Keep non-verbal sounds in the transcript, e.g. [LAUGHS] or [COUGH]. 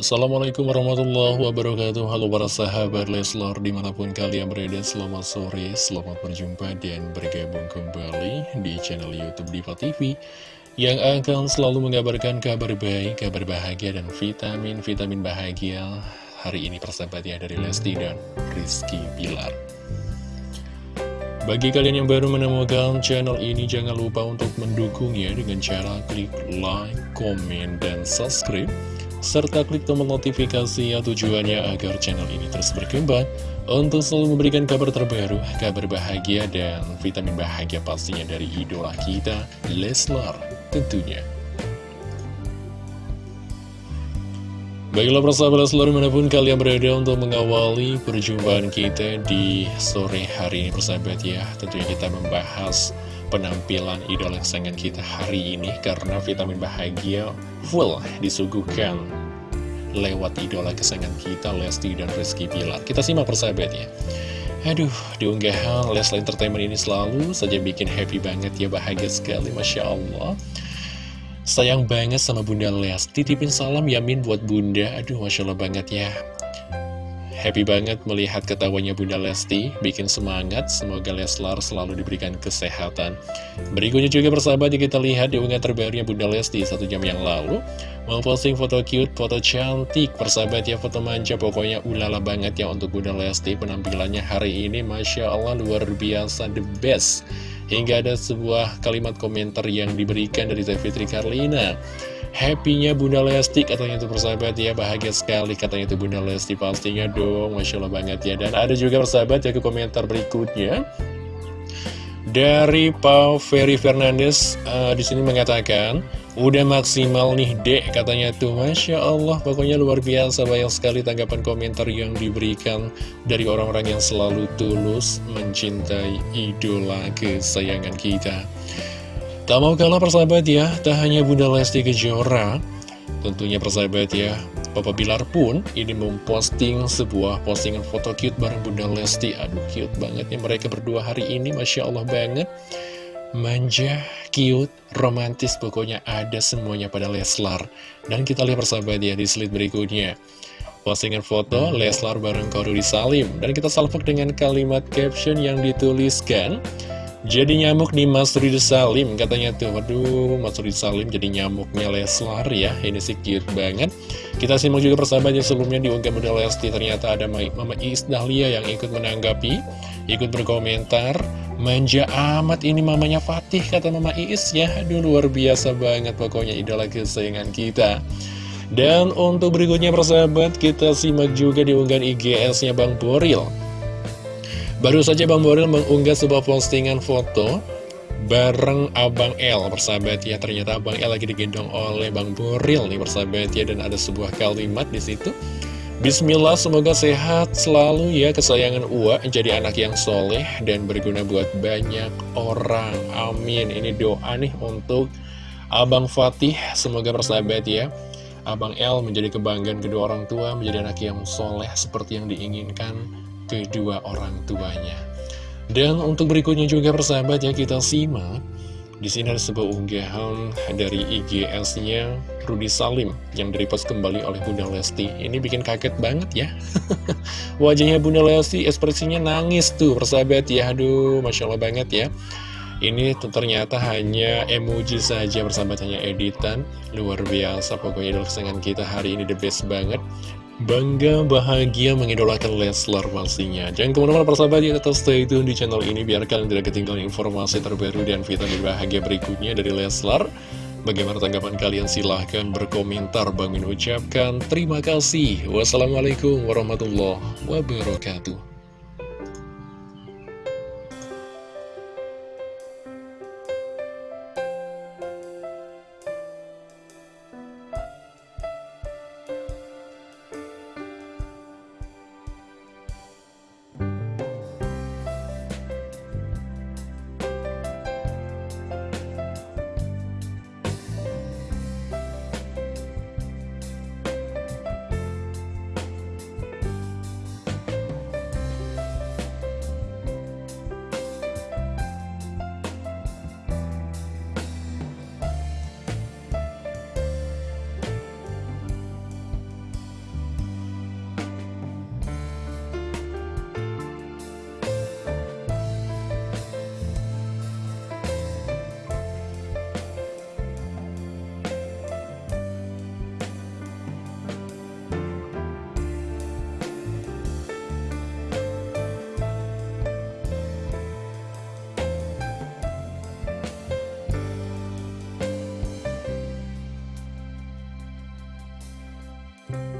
Assalamualaikum warahmatullahi wabarakatuh. Halo para sahabat Leslar Di mana pun kalian berada selamat sore Selamat berjumpa dan bergabung kembali Di channel Youtube Diva TV Yang akan selalu mengabarkan kabar baik Kabar bahagia dan vitamin-vitamin bahagia Hari ini persahabat ya dari Lesti dan Rizky Bilar. Bagi kalian yang baru menemukan channel ini, jangan lupa untuk mendukungnya dengan cara klik like, komen, dan subscribe serta klik tombol notifikasi ya tujuannya agar channel ini terus berkembang untuk selalu memberikan kabar terbaru, kabar bahagia, dan vitamin bahagia pastinya dari idola kita, Leslar tentunya. Baiklah persahabat selalu mana pun kalian berada untuk mengawali perjumpaan kita di sore hari ini persahabat ya Tentunya kita membahas penampilan idola kesayangan kita hari ini Karena vitamin bahagia full disuguhkan lewat idola kesayangan kita Lesti dan Rizky Bilar. Kita simak persahabat ya Aduh, diunggahan Leslie Entertainment ini selalu saja bikin happy banget ya, bahagia sekali, Masya Allah. Sayang banget sama Bunda Les Titipin salam Yamin buat Bunda. Aduh Masya Allah banget ya Happy banget melihat ketawanya Bunda Lesti. Bikin semangat Semoga Leslar selalu diberikan kesehatan. Berikutnya juga persahabat kita lihat di unggahan terbarunya Bunda Lesti Satu jam yang lalu. Memposting foto cute, foto cantik Persahabat ya foto manja. Pokoknya ulala banget ya untuk Bunda Lesti. Penampilannya hari ini Masya Allah luar biasa The best. Hingga ada sebuah kalimat komentar yang diberikan dari Teh Fitri Karlina Happy-nya Bunda Lesti katanya itu persahabat ya. Bahagia sekali katanya itu Bunda Lesti Pastinya dong Masya Allah banget ya. Dan ada juga persahabat ya ke komentar berikutnya. Dari Pau Ferry Fernandes uh, di sini mengatakan udah maksimal nih dek katanya tuh. Masya Allah pokoknya luar biasa banyak sekali tanggapan komentar yang diberikan dari orang-orang yang selalu tulus mencintai idola kesayangan kita tak mau kalah persahabat ya tak hanya Bunda Lesti Kejora tentunya persahabat ya. Papa Bilar pun ini memposting sebuah postingan foto cute bareng Bunda Lesti. Aduh cute banget ya mereka berdua hari ini Masya Allah banget. Manja, cute, romantis pokoknya ada semuanya pada Leslar. Dan kita lihat persahabat ya di slide berikutnya. Postingan foto Leslar bareng Korudi Salim. Dan kita salvok dengan kalimat caption yang dituliskan jadi nyamuk di Mas Rudi Salim katanya tuh. Waduh Mas Rudi Salim jadi nyamuknya Leslar ya. Ini sih cute banget. Kita simak juga persahabat yang sebelumnya diunggah model Lesti. Ternyata ada Mama Is Dahlia yang ikut menanggapi Ikut berkomentar. Manja amat ini mamanya Fatih kata Mama Is ya. Aduh luar biasa banget pokoknya idola kesayangan kita. Dan untuk berikutnya persahabat Kita simak juga diunggahan IGS-nya Bang Boril Baru saja Bang Boril mengunggah sebuah postingan foto bareng Abang L persahabat ya ternyata Abang L lagi digendong oleh Bang Boril nih persahabat ya. Dan ada sebuah kalimat di situ. Bismillah semoga sehat selalu ya. Kesayangan Ua jadi anak yang soleh dan berguna buat banyak orang. Amin. Ini doa nih untuk Abang Fatih. Semoga persahabat ya Abang L menjadi kebanggaan kedua orang tua menjadi anak yang soleh seperti yang diinginkan kedua orang tuanya. Dan untuk berikutnya juga persahabat ya kita simak di sini ada sebuah unggahan dari IGS-nya Rudi Salim yang direpost kembali oleh Bunda Lesti. Ini bikin kaget banget ya. [LAUGHS] Wajahnya Bunda Lesti ekspresinya nangis tuh persahabat ya. Aduh, Masya Allah banget ya. Ini ternyata hanya emoji saja persahabat hanya editan. Luar biasa pokoknya idol kesenangan kita hari ini the best banget. Bangga, bahagia mengidolakan Leslar pastinya Jangan ke mana-mana persahabat ya tetap stay tune di channel ini Biar kalian tidak ketinggalan informasi terbaru dan vitamin bahagia berikutnya dari Leslar. Bagaimana tanggapan kalian? Silahkan berkomentar. Bang Min ucapkan terima kasih. Wassalamualaikum warahmatullahi wabarakatuh ya.